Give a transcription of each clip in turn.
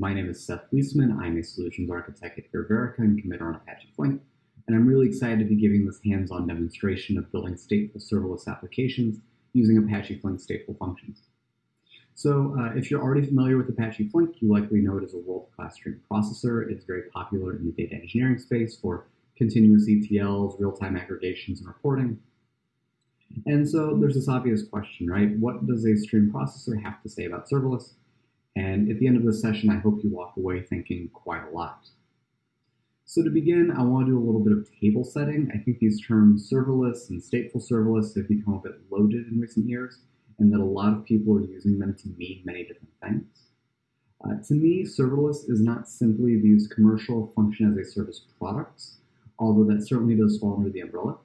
My name is Seth Wiesman. I'm a solutions architect at Ververica and committer on Apache Flink, and I'm really excited to be giving this hands-on demonstration of building stateful serverless applications using Apache Flink stateful functions. So uh, if you're already familiar with Apache Flink, you likely know it as a world-class stream processor. It's very popular in the data engineering space for continuous ETLs, real-time aggregations, and reporting. And so there's this obvious question, right? What does a stream processor have to say about serverless? And at the end of this session, I hope you walk away thinking quite a lot. So to begin, I want to do a little bit of table setting. I think these terms serverless and stateful serverless have become a bit loaded in recent years, and that a lot of people are using them to mean many different things. Uh, to me, serverless is not simply these commercial function as a service products, although that certainly does fall under the umbrella.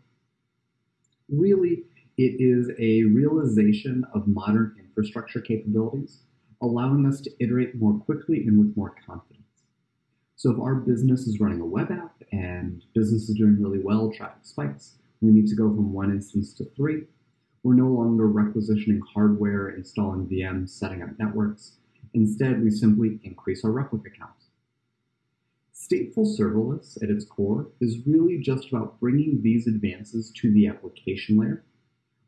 Really, it is a realization of modern infrastructure capabilities allowing us to iterate more quickly and with more confidence. So if our business is running a web app and business is doing really well, traffic spikes, we need to go from one instance to three. We're no longer requisitioning hardware, installing VMs, setting up networks. Instead, we simply increase our replica count. Stateful serverless at its core is really just about bringing these advances to the application layer,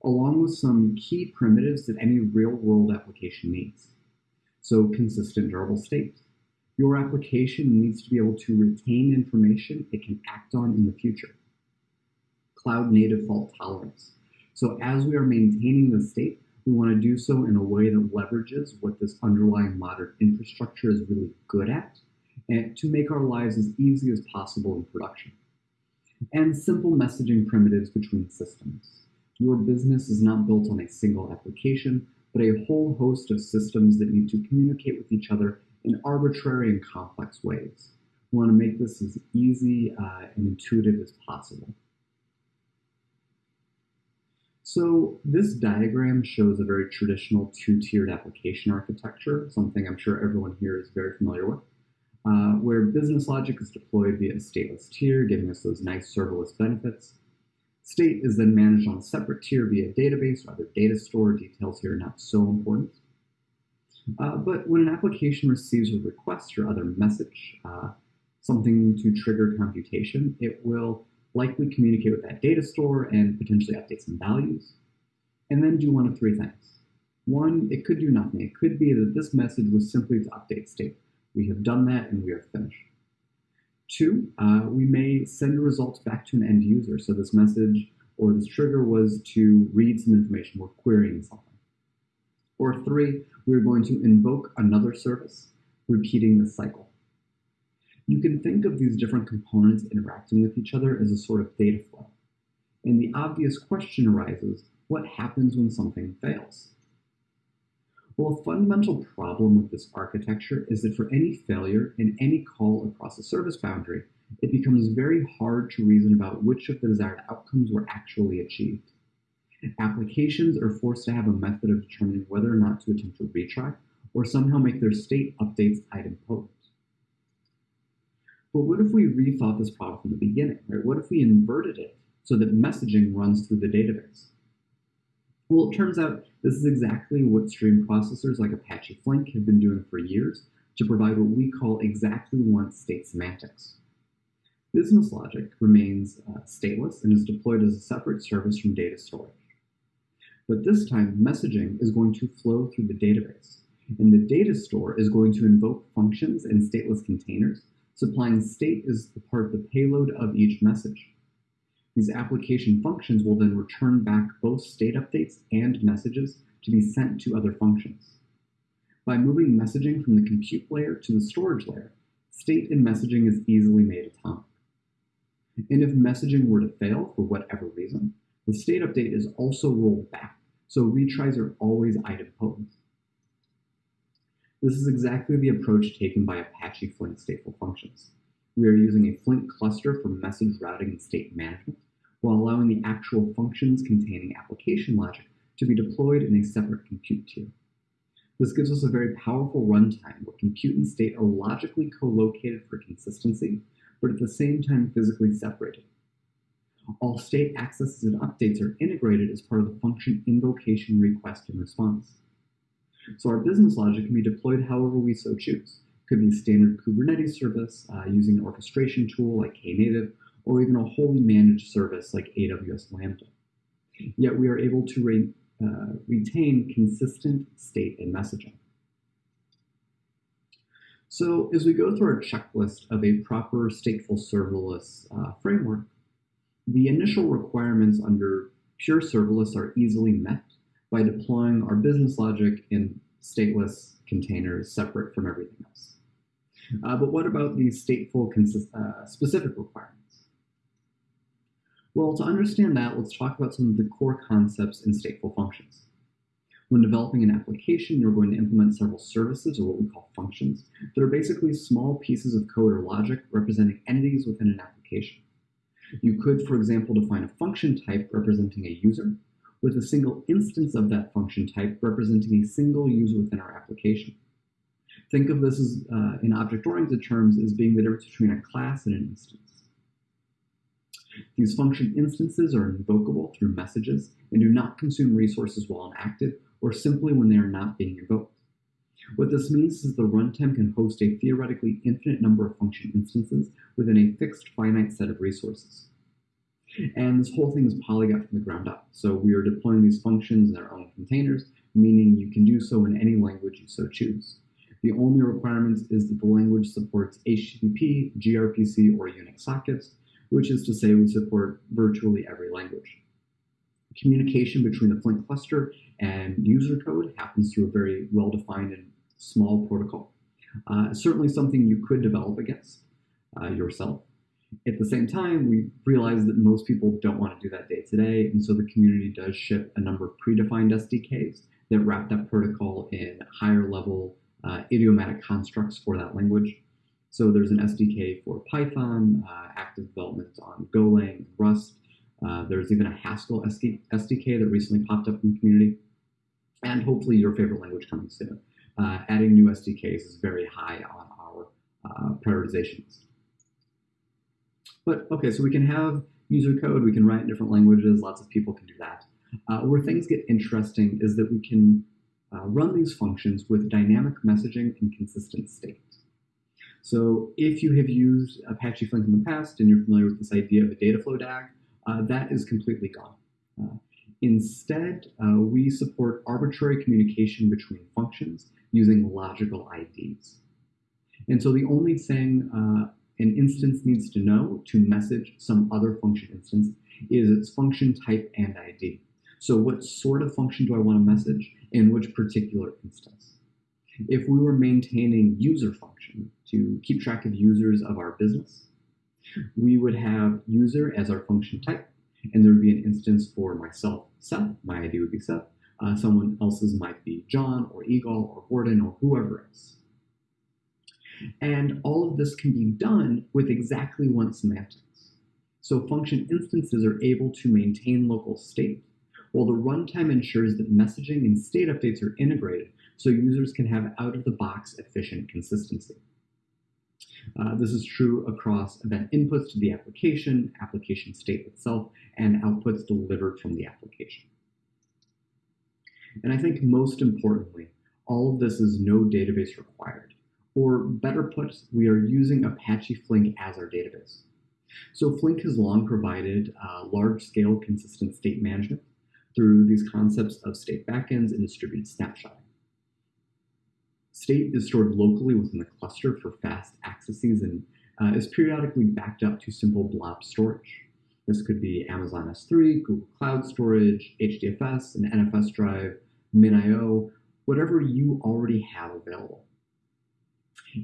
along with some key primitives that any real-world application needs. So consistent durable state. Your application needs to be able to retain information it can act on in the future. Cloud native fault tolerance. So as we are maintaining the state, we want to do so in a way that leverages what this underlying modern infrastructure is really good at and to make our lives as easy as possible in production. And simple messaging primitives between systems. Your business is not built on a single application, but a whole host of systems that need to communicate with each other in arbitrary and complex ways. We want to make this as easy uh, and intuitive as possible. So this diagram shows a very traditional two-tiered application architecture, something I'm sure everyone here is very familiar with, uh, where business logic is deployed via a stateless tier, giving us those nice serverless benefits. State is then managed on a separate tier via database or other data store. Details here are not so important. Uh, but when an application receives a request or other message, uh, something to trigger computation, it will likely communicate with that data store and potentially update some values, and then do one of three things. One, it could do nothing. It could be that this message was simply to update state. We have done that and we are finished. Two, uh, we may send results back to an end user. So this message or this trigger was to read some information. We're querying something. Or three, we're going to invoke another service, repeating the cycle. You can think of these different components interacting with each other as a sort of data flow. And the obvious question arises, what happens when something fails? Well, a fundamental problem with this architecture is that for any failure in any call across a service boundary, it becomes very hard to reason about which of the desired outcomes were actually achieved. Applications are forced to have a method of determining whether or not to attempt a retry or somehow make their state updates idempotent. But what if we rethought this problem from the beginning, right? What if we inverted it so that messaging runs through the database? Well, it turns out this is exactly what stream processors like Apache Flink have been doing for years to provide what we call exactly once state semantics. Business logic remains uh, stateless and is deployed as a separate service from data storage. But this time, messaging is going to flow through the database, and the data store is going to invoke functions in stateless containers, supplying state as the part of the payload of each message. These application functions will then return back both state updates and messages to be sent to other functions. By moving messaging from the compute layer to the storage layer, state and messaging is easily made atomic. And if messaging were to fail for whatever reason, the state update is also rolled back, so retries are always idempotent. This is exactly the approach taken by Apache Flink stateful functions. We are using a Flink cluster for message routing and state management, while allowing the actual functions containing application logic to be deployed in a separate compute tier. This gives us a very powerful runtime where compute and state are logically co-located for consistency, but at the same time physically separated. All state accesses and updates are integrated as part of the function invocation request and response. So our business logic can be deployed however we so choose, Could be a standard Kubernetes service uh, using an orchestration tool like Knative, or even a wholly managed service like AWS Lambda. Yet we are able to re uh, retain consistent state and messaging. So as we go through our checklist of a proper stateful serverless uh, framework, the initial requirements under pure serverless are easily met by deploying our business logic in stateless containers separate from everything else. Uh, but what about these stateful uh, specific requirements? Well, to understand that, let's talk about some of the core concepts in stateful functions. When developing an application, you're going to implement several services, or what we call functions, that are basically small pieces of code or logic representing entities within an application. You could, for example, define a function type representing a user, with a single instance of that function type representing a single user within our application. Think of this as, uh, in object-oriented terms as being the difference between a class and an instance. These function instances are invocable through messages and do not consume resources while inactive or simply when they are not being invoked. What this means is the runtime can host a theoretically infinite number of function instances within a fixed finite set of resources. And this whole thing is polyglot from the ground up. So we are deploying these functions in their own containers, meaning you can do so in any language you so choose. The only requirement is that the language supports HTTP, gRPC, or Unix sockets, which is to say we support virtually every language. Communication between the Flink cluster and user code happens through a very well-defined and small protocol. Uh, certainly something you could develop against uh, yourself. At the same time, we realize that most people don't want to do that day to day, and so the community does ship a number of predefined SDKs that wrap that protocol in higher level uh, idiomatic constructs for that language. So there's an SDK for Python, uh, active development on Golang, Rust. Uh, there's even a Haskell SDK that recently popped up in the community, and hopefully your favorite language coming soon. Uh, adding new SDKs is very high on our uh, prioritizations. But okay, so we can have user code, we can write in different languages, lots of people can do that. Uh, where things get interesting is that we can uh, run these functions with dynamic messaging and consistent state. So if you have used Apache Flink in the past and you're familiar with this idea of a data flow DAG, uh, that is completely gone. Uh, instead, uh, we support arbitrary communication between functions using logical IDs. And so the only thing uh, an instance needs to know to message some other function instance is its function type and ID. So what sort of function do I want to message in which particular instance? If we were maintaining user function to keep track of users of our business, we would have user as our function type, and there would be an instance for myself, Seth, my ID would be Seth, uh, someone else's might be John or Igal or Gordon or whoever else. And all of this can be done with exactly one semantics. So function instances are able to maintain local state, while the runtime ensures that messaging and state updates are integrated so users can have out-of-the-box efficient consistency. Uh, this is true across event inputs to the application, application state itself, and outputs delivered from the application. And I think most importantly, all of this is no database required. Or better put, we are using Apache Flink as our database. So Flink has long provided uh, large-scale consistent state management through these concepts of state backends and distributed snapshotting. State is stored locally within the cluster for fast accesses and uh, is periodically backed up to simple blob storage. This could be Amazon S3, Google Cloud Storage, HDFS, an NFS drive, MinIO, whatever you already have available.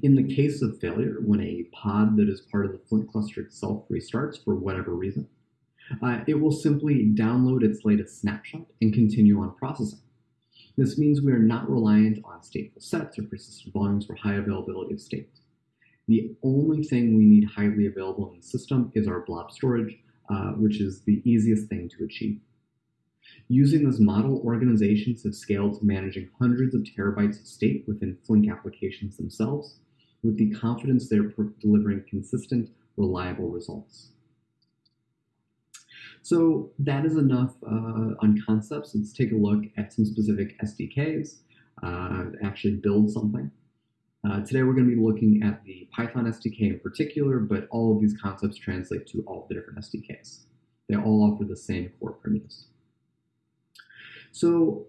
In the case of failure, when a pod that is part of the Flink cluster itself restarts for whatever reason, uh, it will simply download its latest snapshot and continue on processing. This means we are not reliant on stateful sets or persistent volumes for high availability of state. The only thing we need highly available in the system is our blob storage, uh, which is the easiest thing to achieve. Using this model, organizations have scaled to managing hundreds of terabytes of state within Flink applications themselves, with the confidence they're delivering consistent, reliable results. So that is enough uh, on concepts. Let's take a look at some specific SDKs, uh, actually build something. Uh, today we're going to be looking at the Python SDK in particular, but all of these concepts translate to all the different SDKs. They all offer the same core primitives. So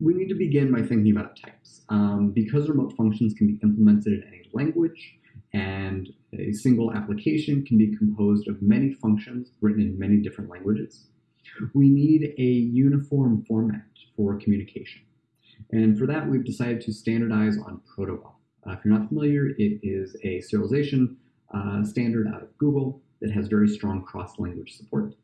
we need to begin by thinking about types. Um, because remote functions can be implemented in any language, and a single application can be composed of many functions written in many different languages, we need a uniform format for communication. And for that, we've decided to standardize on Protobuf. Uh, if you're not familiar, it is a serialization uh, standard out of Google that has very strong cross-language support.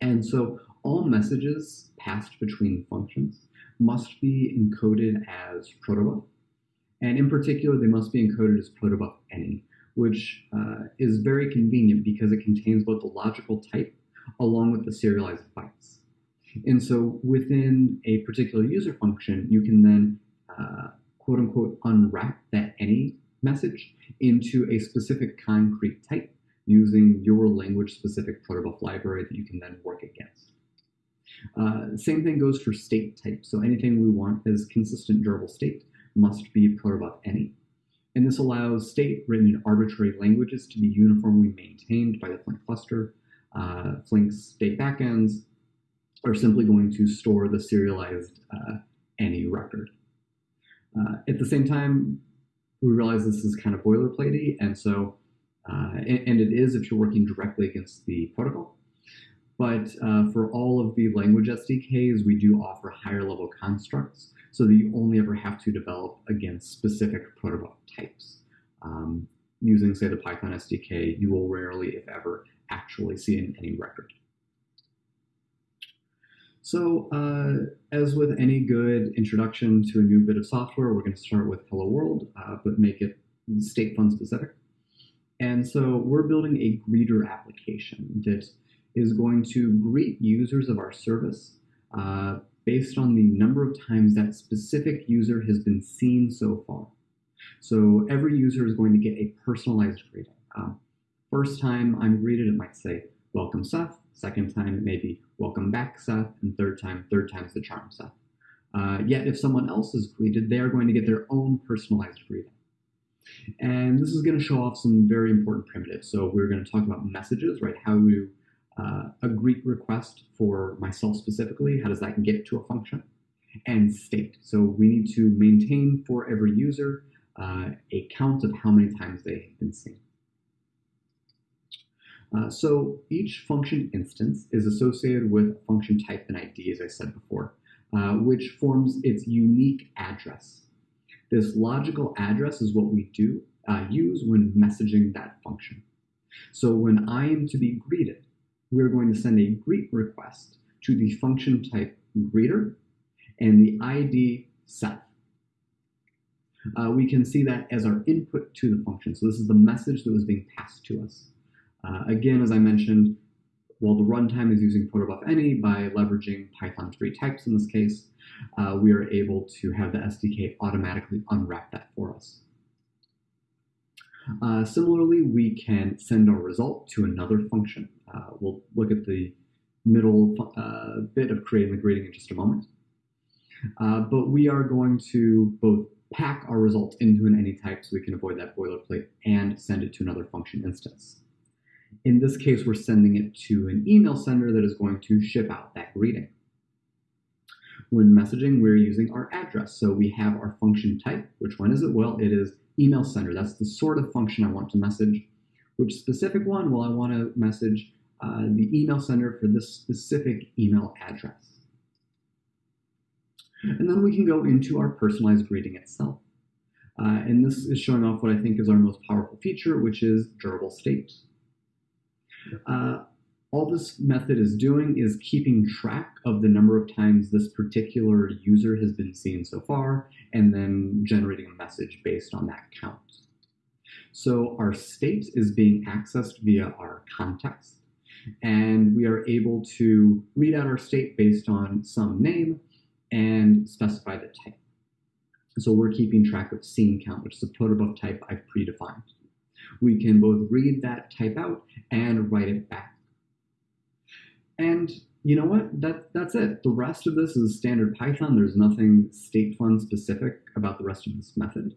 And so all messages passed between functions must be encoded as protobuf. And in particular, they must be encoded as protobuf any, which uh, is very convenient because it contains both the logical type along with the serialized bytes. And so within a particular user function, you can then uh, quote unquote unwrap that any message into a specific concrete type using your language specific protobuf library that you can then work against. Uh, same thing goes for state type. So anything we want is consistent durable state must be protobuf any. And this allows state written in arbitrary languages to be uniformly maintained by the Flink cluster. Uh, Flink's state backends are simply going to store the serialized uh, any record. Uh, at the same time, we realize this is kind of boilerplatey, and so, uh, and, and, it is if you're working directly against the protocol. But uh, for all of the language SDKs, we do offer higher level constructs so that you only ever have to develop against specific protobuf types. Um, using, say, the Python SDK, you will rarely, if ever, actually see in any record. So uh, as with any good introduction to a new bit of software, we're going to start with Hello World, uh, but make it statefun specific. And so we're building a greeter application that is going to greet users of our service uh, based on the number of times that specific user has been seen so far. So every user is going to get a personalized greeting. Uh, first time I'm greeted, it might say, welcome Seth. Second time, it may be welcome back Seth. And third time, third time's the charm Seth. Uh, yet if someone else is greeted, they are going to get their own personalized greeting. And this is going to show off some very important primitives. So we're going to talk about messages, right? How to uh, a greet request for myself specifically, how does that get to a function? And state. So we need to maintain for every user uh, a count of how many times they have been seen. Uh, so each function instance is associated with function type and ID, as I said before, uh, which forms its unique address. This logical address is what we do uh, use when messaging that function. So when I am to be greeted, we're going to send a greet request to the function type greeter and the ID Seth. Uh, we can see that as our input to the function. So this is the message that was being passed to us. Uh, again, as I mentioned, while the runtime is using protobuf any by leveraging Python 3 types in this case, uh, we are able to have the SDK automatically unwrap that for us. Uh, similarly, we can send our result to another function. Uh, we'll look at the middle uh, bit of creating the greeting in just a moment. Uh, but we are going to both pack our result into an any type so we can avoid that boilerplate and send it to another function instance. In this case, we're sending it to an email sender that is going to ship out that greeting. When messaging, we're using our address. So we have our function type. Which one is it? Well, it is email sender. That's the sort of function I want to message. Which specific one? Well, I want to message uh, the email sender for this specific email address. And then we can go into our personalized greeting itself. Uh, and this is showing off what I think is our most powerful feature, which is durable state. Uh, all this method is doing is keeping track of the number of times this particular user has been seen so far, and then generating a message based on that count. So our state is being accessed via our context, and we are able to read out our state based on some name and specify the type. So we're keeping track of seen count, which is a protobuf type I've predefined. We can both read that type out and write it back. And you know what? That, that's it. The rest of this is standard Python. There's nothing statefun specific about the rest of this method.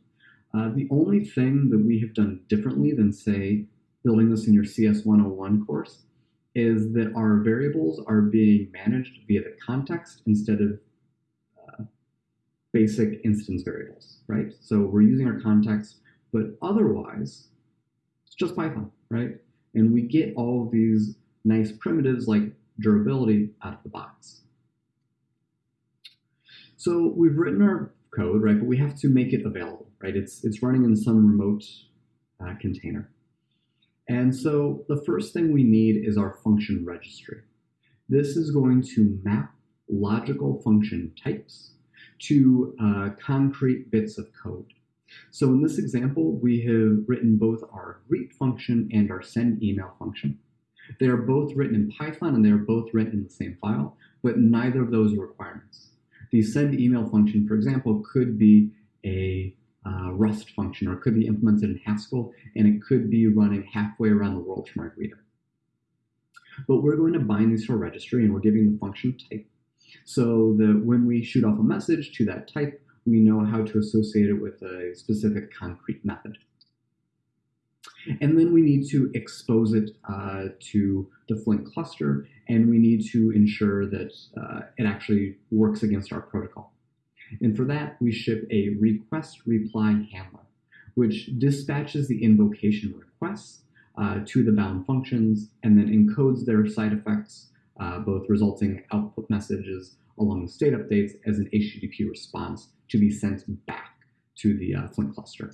Uh, the only thing that we have done differently than, say, building this in your CS 101 course is that our variables are being managed via the context instead of uh, basic instance variables, right? So we're using our context, but otherwise, it's just Python, right? And we get all of these nice primitives like durability out of the box. So we've written our code, right? But we have to make it available, right? It's, it's running in some remote uh, container. And so the first thing we need is our function registry. This is going to map logical function types to uh, concrete bits of code. So in this example, we have written both our greet function and our send email function. They are both written in Python and they are both written in the same file, but neither of those are requirements. The send email function, for example, could be a uh, Rust function or it could be implemented in Haskell and it could be running halfway around the world from our reader. But we're going to bind these to a registry and we're giving the function type so that when we shoot off a message to that type, we know how to associate it with a specific concrete method. And then we need to expose it uh, to the Flink cluster, and we need to ensure that uh, it actually works against our protocol. And for that, we ship a request reply handler, which dispatches the invocation requests uh, to the bound functions and then encodes their side effects, uh, both resulting output messages along with state updates as an HTTP response to be sent back to the uh, Flink cluster.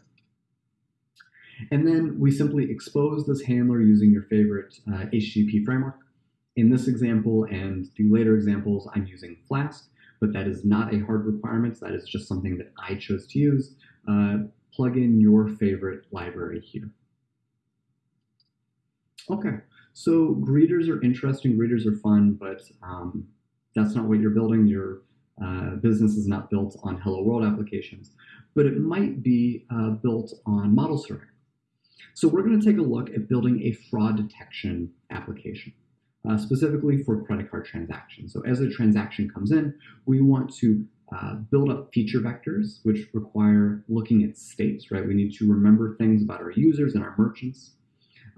And then we simply expose this handler using your favorite uh, HTTP framework. In this example and the later examples, I'm using Flask, but that is not a hard requirement. That is just something that I chose to use. Uh, plug in your favorite library here. Okay, so greeters are interesting, greeters are fun, but um, that's not what you're building. Your uh, business is not built on Hello World applications, but it might be uh, built on model serving. So we're going to take a look at building a fraud detection application, uh, specifically for credit card transactions. So as a transaction comes in, we want to uh, build up feature vectors, which require looking at states, right? We need to remember things about our users and our merchants.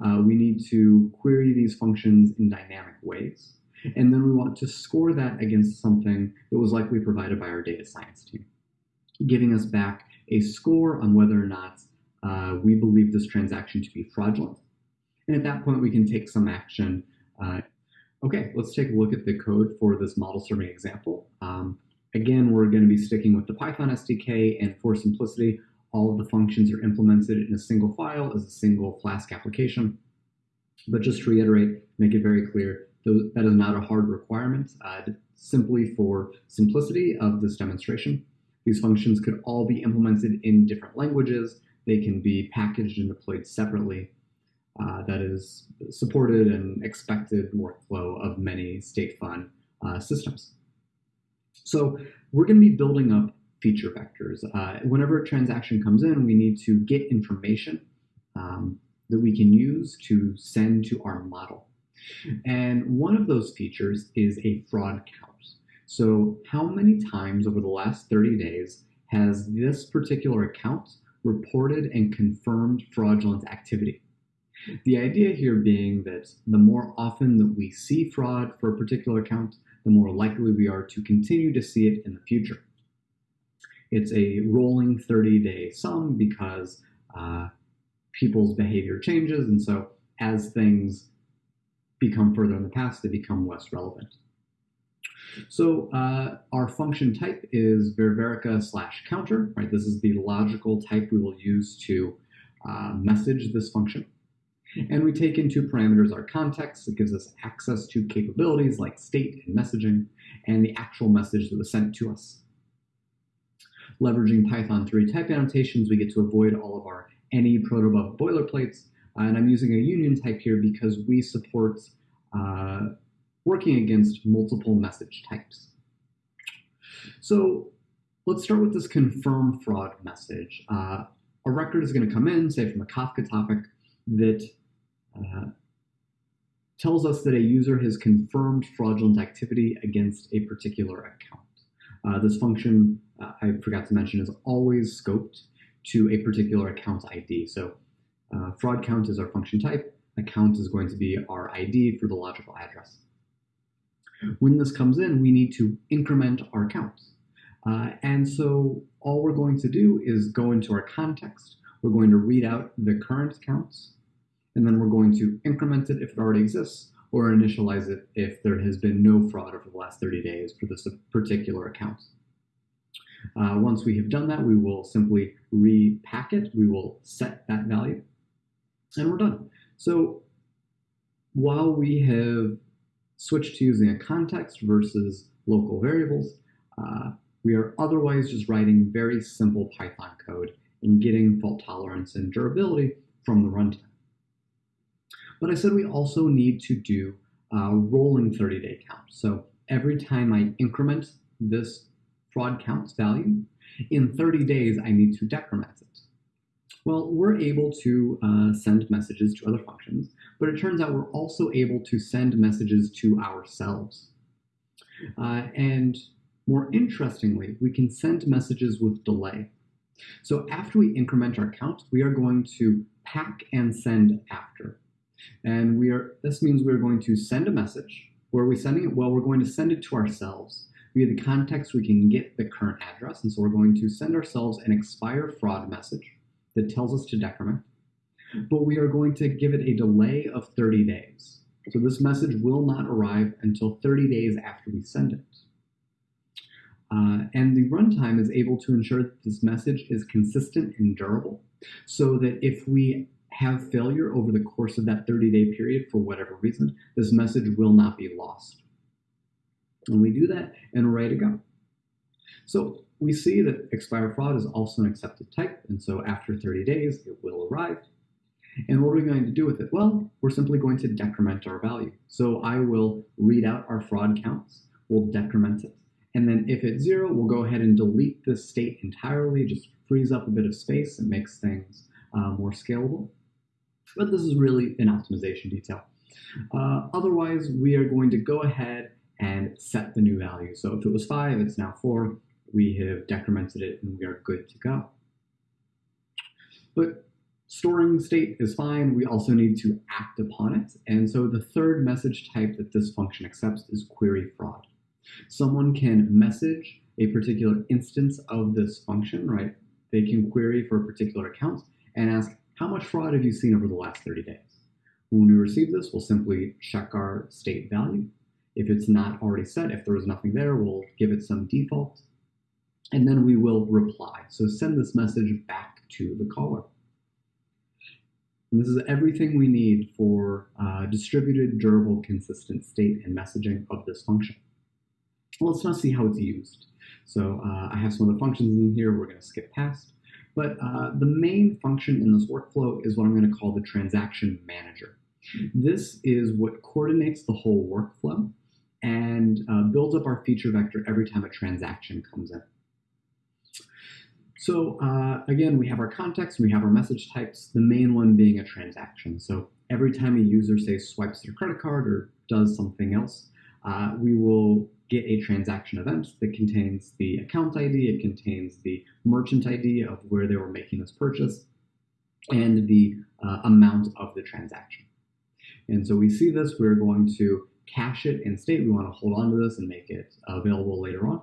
Uh, we need to query these functions in dynamic ways. And then we want to score that against something that was likely provided by our data science team, giving us back a score on whether or not uh, we believe this transaction to be fraudulent. And at that point, we can take some action. Uh, okay, let's take a look at the code for this model serving example. Um, again, we're going to be sticking with the Python SDK, and for simplicity, all of the functions are implemented in a single file as a single Flask application. But just to reiterate, make it very clear, that is not a hard requirement. Uh, simply for simplicity of this demonstration, these functions could all be implemented in different languages, they can be packaged and deployed separately. Uh, that is supported and expected workflow of many statefun uh, systems. So we're going to be building up feature vectors. Uh, whenever a transaction comes in, we need to get information um, that we can use to send to our model. And one of those features is a fraud count. So how many times over the last 30 days has this particular account reported and confirmed fraudulent activity. The idea here being that the more often that we see fraud for a particular account, the more likely we are to continue to see it in the future. It's a rolling 30-day sum because uh, people's behavior changes, and so as things become further in the past, they become less relevant. So uh, our function type is Ververica slash counter, right? This is the logical type we will use to uh, message this function. And we take into parameters our context. It gives us access to capabilities like state and messaging and the actual message that was sent to us. Leveraging Python 3 type annotations, we get to avoid all of our any protobuf boilerplates. Uh, and I'm using a union type here because we support uh, working against multiple message types. So let's start with this confirm fraud message. Uh, a record is going to come in, say from a Kafka topic, that uh, tells us that a user has confirmed fraudulent activity against a particular account. Uh, this function, uh, I forgot to mention, is always scoped to a particular account ID. So uh, fraud count is our function type. Account is going to be our ID for the logical address. When this comes in, we need to increment our counts. Uh, and so all we're going to do is go into our context. We're going to read out the current counts, and then we're going to increment it if it already exists, or initialize it if there has been no fraud over the last 30 days for this particular account. Uh, once we have done that, we will simply repack it. We will set that value, and we're done. So while we have switched to using a context versus local variables, uh, we are otherwise just writing very simple Python code and getting fault tolerance and durability from the runtime. But I said we also need to do a rolling 30-day count. So every time I increment this fraud counts value, in 30 days I need to decrement it. Well, we're able to uh, send messages to other functions, but it turns out we're also able to send messages to ourselves. Uh, and more interestingly, we can send messages with delay. So after we increment our count, we are going to pack and send after. And we are this means we're going to send a message. Where are we sending it? Well, we're going to send it to ourselves. Via the context, we can get the current address. And so we're going to send ourselves an expire fraud message that tells us to decrement. But we are going to give it a delay of 30 days. So this message will not arrive until 30 days after we send it. Uh, and the runtime is able to ensure that this message is consistent and durable so that if we have failure over the course of that 30-day period for whatever reason, this message will not be lost. And we do that and we're ready to go. So we see that expire fraud is also an accepted type, and so after 30 days, it will arrive. And what are we going to do with it? Well, we're simply going to decrement our value. So I will read out our fraud counts, we'll decrement it. And then if it's zero, we'll go ahead and delete this state entirely, just frees up a bit of space and makes things uh, more scalable. But this is really an optimization detail. Uh, otherwise, we are going to go ahead and set the new value. So if it was five, it's now four. We have decremented it and we are good to go. But storing state is fine. We also need to act upon it. And so the third message type that this function accepts is query fraud. Someone can message a particular instance of this function, right? They can query for a particular account and ask, how much fraud have you seen over the last 30 days? When we receive this, we'll simply check our state value. If it's not already set, if there is nothing there, we'll give it some default, and then we will reply. So send this message back to the caller. And this is everything we need for uh, distributed, durable, consistent state and messaging of this function. Let's now see how it's used. So uh, I have some of the functions in here we're going to skip past. But uh, the main function in this workflow is what I'm going to call the transaction manager. This is what coordinates the whole workflow and uh, builds up our feature vector every time a transaction comes in. So uh, again, we have our context, we have our message types, the main one being a transaction. So every time a user, say, swipes their credit card or does something else, uh, we will get a transaction event that contains the account ID, it contains the merchant ID of where they were making this purchase, and the uh, amount of the transaction. And so we see this, we're going to cache it in state. We want to hold on to this and make it available later on.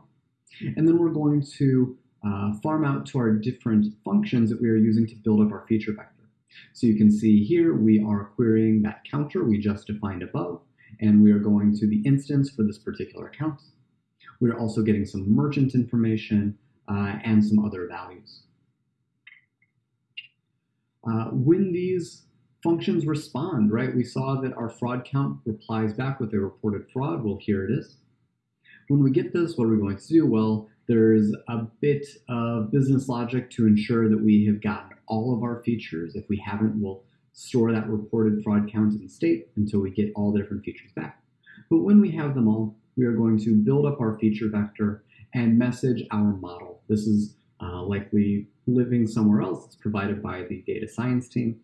And then we're going to uh, farm out to our different functions that we are using to build up our feature vector. So you can see here we are querying that counter we just defined above and we are going to the instance for this particular account. We're also getting some merchant information uh, and some other values. Uh, when these functions respond, right, we saw that our fraud count replies back with a reported fraud. Well, here it is. When we get this, what are we going to do? Well, there's a bit of business logic to ensure that we have gotten all of our features. If we haven't, we'll store that reported fraud count in state until we get all the different features back. But when we have them all, we are going to build up our feature vector and message our model. This is uh, likely living somewhere else. It's provided by the data science team.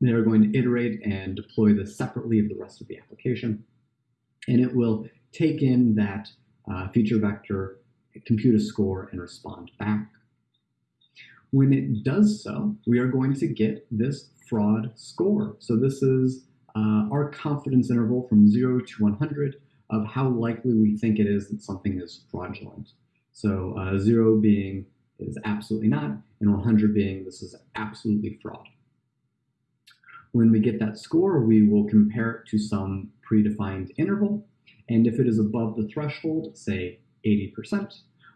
They are going to iterate and deploy this separately of the rest of the application. And it will take in that uh, feature vector, compute a score, and respond back. When it does so, we are going to get this fraud score. So this is uh, our confidence interval from 0 to 100 of how likely we think it is that something is fraudulent. So uh, 0 being is absolutely not, and 100 being this is absolutely fraud. When we get that score, we will compare it to some predefined interval, and if it is above the threshold, say 80%,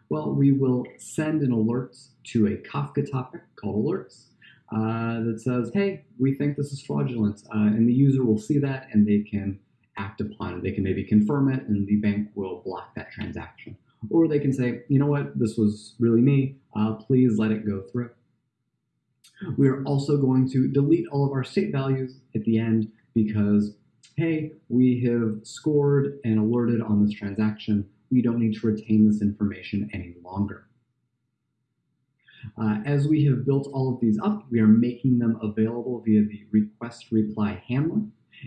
well, we will send an alert to a Kafka topic called alerts uh, that says, hey, we think this is fraudulent. Uh, and the user will see that and they can act upon it. They can maybe confirm it and the bank will block that transaction. Or they can say, you know what, this was really me. Uh, please let it go through. We are also going to delete all of our state values at the end because, hey, we have scored and alerted on this transaction we don't need to retain this information any longer. Uh, as we have built all of these up, we are making them available via the request reply handler,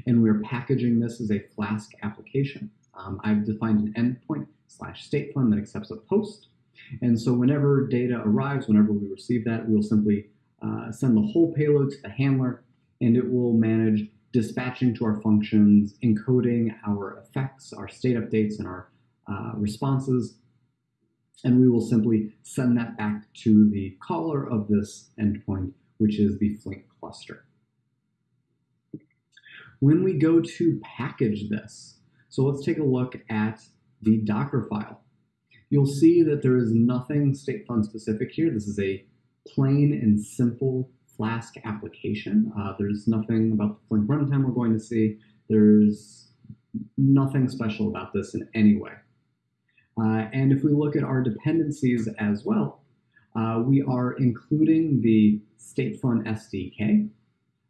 and we're packaging this as a Flask application. Um, I've defined an endpoint slash statefun that accepts a post. And so whenever data arrives, whenever we receive that, we'll simply uh, send the whole payload to the handler, and it will manage dispatching to our functions, encoding our effects, our state updates, and our uh, responses, and we will simply send that back to the caller of this endpoint, which is the Flink cluster. When we go to package this, so let's take a look at the Docker file. You'll see that there is nothing statefun specific here. This is a plain and simple Flask application. Uh, there's nothing about the Flink runtime we're going to see. There's nothing special about this in any way. Uh, and if we look at our dependencies as well, uh, we are including the statefun SDK,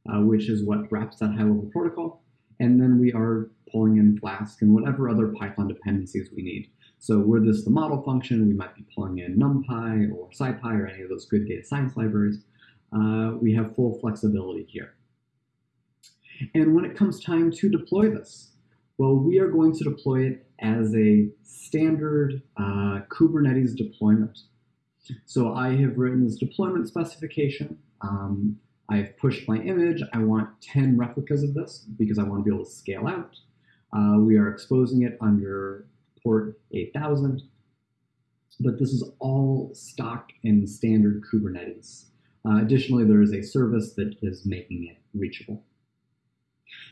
uh, which is what wraps that high-level protocol. And then we are pulling in Flask and whatever other Python dependencies we need. So were this the model function, we might be pulling in NumPy or SciPy or any of those good data science libraries. Uh, we have full flexibility here. And when it comes time to deploy this, well, we are going to deploy it as a standard uh, Kubernetes deployment. So I have written this deployment specification. Um, I've pushed my image. I want 10 replicas of this because I want to be able to scale out. Uh, we are exposing it under port 8000. But this is all stock and standard Kubernetes. Uh, additionally, there is a service that is making it reachable.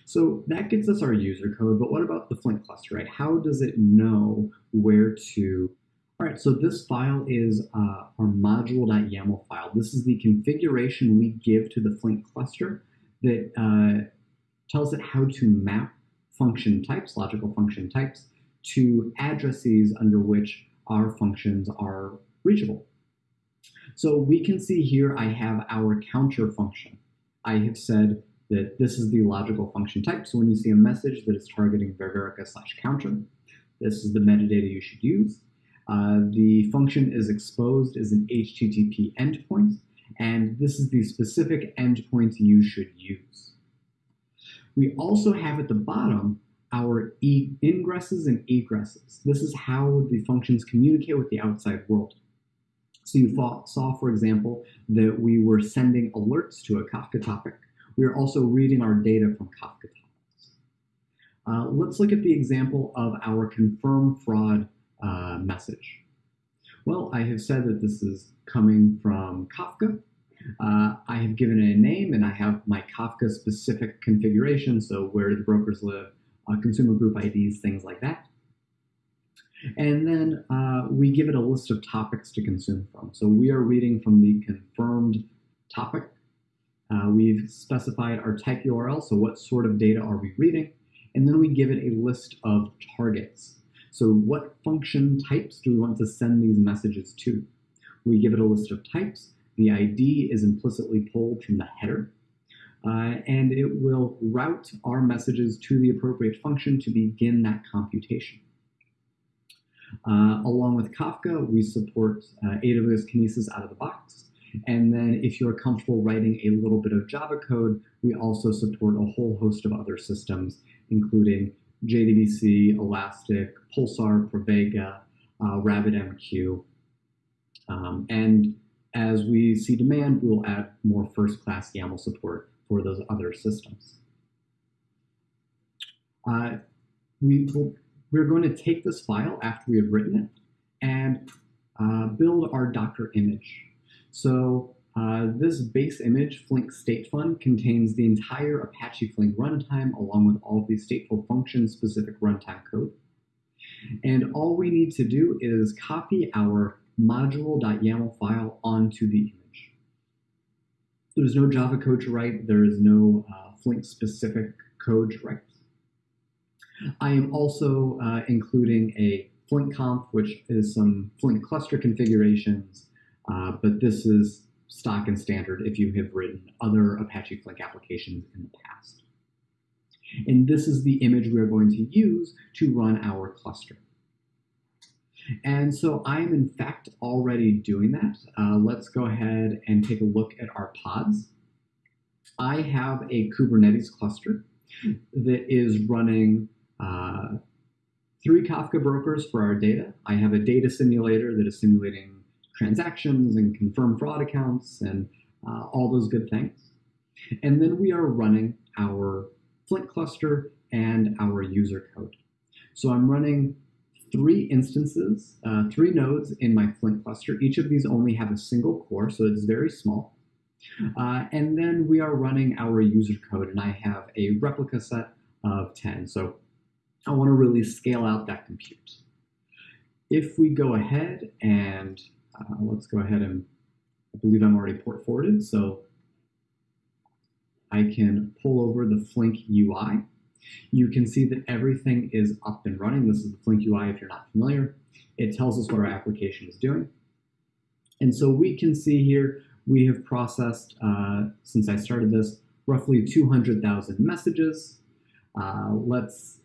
So that gives us our user code, but what about the Flink cluster, right? How does it know where to, all right, so this file is uh, our module.yaml file. This is the configuration we give to the Flink cluster that uh, tells it how to map function types, logical function types, to addresses under which our functions are reachable. So we can see here I have our counter function. I have said that this is the logical function type. So when you see a message that is targeting Ververica slash counter, this is the metadata you should use. Uh, the function is exposed as an HTTP endpoint, and this is the specific endpoint you should use. We also have at the bottom our e ingresses and egresses. This is how the functions communicate with the outside world. So you saw, for example, that we were sending alerts to a Kafka topic we are also reading our data from Kafka topics. Uh, let's look at the example of our confirm fraud uh, message. Well, I have said that this is coming from Kafka. Uh, I have given it a name and I have my Kafka specific configuration, so where do the brokers live, uh, consumer group IDs, things like that. And then uh, we give it a list of topics to consume from. So we are reading from the confirmed topic uh, we've specified our type URL, so what sort of data are we reading, and then we give it a list of targets. So what function types do we want to send these messages to? We give it a list of types. The ID is implicitly pulled from the header, uh, and it will route our messages to the appropriate function to begin that computation. Uh, along with Kafka, we support uh, AWS Kinesis out of the box. And then if you're comfortable writing a little bit of Java code, we also support a whole host of other systems, including JDBC, Elastic, Pulsar, Pravega, uh, RabbitMQ. Um, and as we see demand, we will add more first-class YAML support for those other systems. Uh, we we're going to take this file after we have written it and uh, build our Docker image. So uh, this base image, Flink statefun, contains the entire Apache Flink runtime along with all of the stateful function-specific runtime code. And all we need to do is copy our module.yaml file onto the image. There's no Java code to write. There is no uh, Flink-specific code to write. I am also uh, including a Flink conf, which is some Flink cluster configurations, uh, but this is stock and standard if you have written other Apache Flink applications in the past. And this is the image we're going to use to run our cluster. And so I'm in fact already doing that. Uh, let's go ahead and take a look at our pods. I have a Kubernetes cluster that is running uh, three Kafka brokers for our data. I have a data simulator that is simulating transactions and confirm fraud accounts and uh, all those good things. And then we are running our Flink cluster and our user code. So I'm running three instances, uh, three nodes in my Flink cluster. Each of these only have a single core, so it's very small. Uh, and then we are running our user code, and I have a replica set of 10. So I want to really scale out that compute. If we go ahead and uh, let's go ahead and I believe I'm already port forwarded, so I can pull over the Flink UI you can see that everything is up and running. This is the Flink UI if you're not familiar. It tells us what our application is doing. And so we can see here, we have processed, uh, since I started this, roughly 200,000 messages. Uh, let's,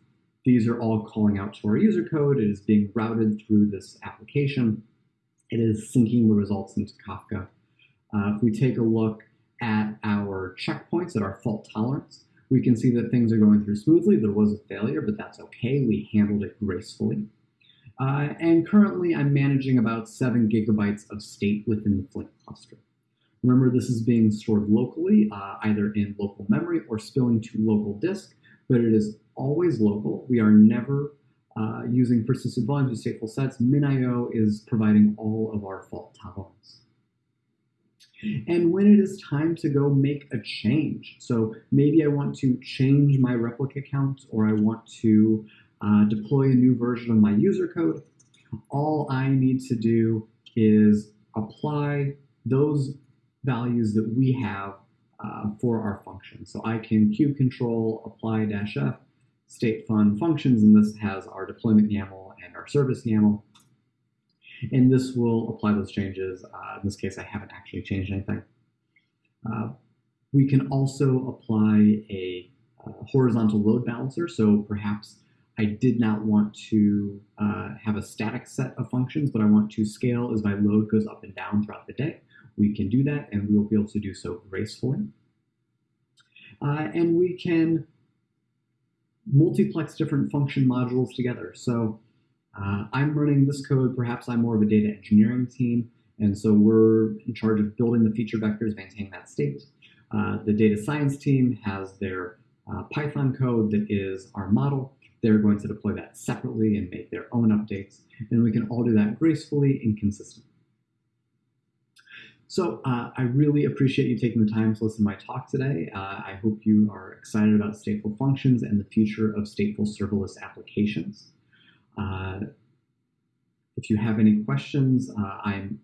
these are all calling out to our user code. It is being routed through this application. It is sinking the results into Kafka. Uh, if we take a look at our checkpoints, at our fault tolerance, we can see that things are going through smoothly. There was a failure, but that's okay. We handled it gracefully. Uh, and currently, I'm managing about 7 gigabytes of state within the Flink cluster. Remember, this is being stored locally, uh, either in local memory or spilling to local disk, but it is always local. We are never uh, using persistent volumes or stateful sets. MinIO is providing all of our fault tolerance and when it is time to go make a change. So maybe I want to change my replica count or I want to uh, deploy a new version of my user code. All I need to do is apply those values that we have uh, for our function. So I can kube control apply dash f statefun functions, and this has our deployment YAML and our service YAML. And this will apply those changes. Uh, in this case, I haven't actually changed anything. Uh, we can also apply a uh, horizontal load balancer. So perhaps I did not want to uh, have a static set of functions, but I want to scale as my load goes up and down throughout the day. We can do that, and we will be able to do so gracefully. Uh, and we can multiplex different function modules together. So uh, I'm running this code. Perhaps I'm more of a data engineering team, and so we're in charge of building the feature vectors, maintaining that state. Uh, the data science team has their uh, Python code that is our model. They're going to deploy that separately and make their own updates, and we can all do that gracefully and consistently. So uh, I really appreciate you taking the time to listen to my talk today. Uh, I hope you are excited about stateful functions and the future of stateful serverless applications. Uh, if you have any questions, uh, I'm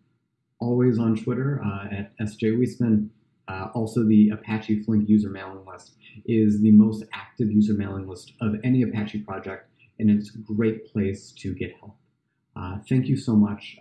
always on Twitter uh, at SJ Wiesman. Uh, also, the Apache Flink user mailing list is the most active user mailing list of any Apache project, and it's a great place to get help. Thank you so much.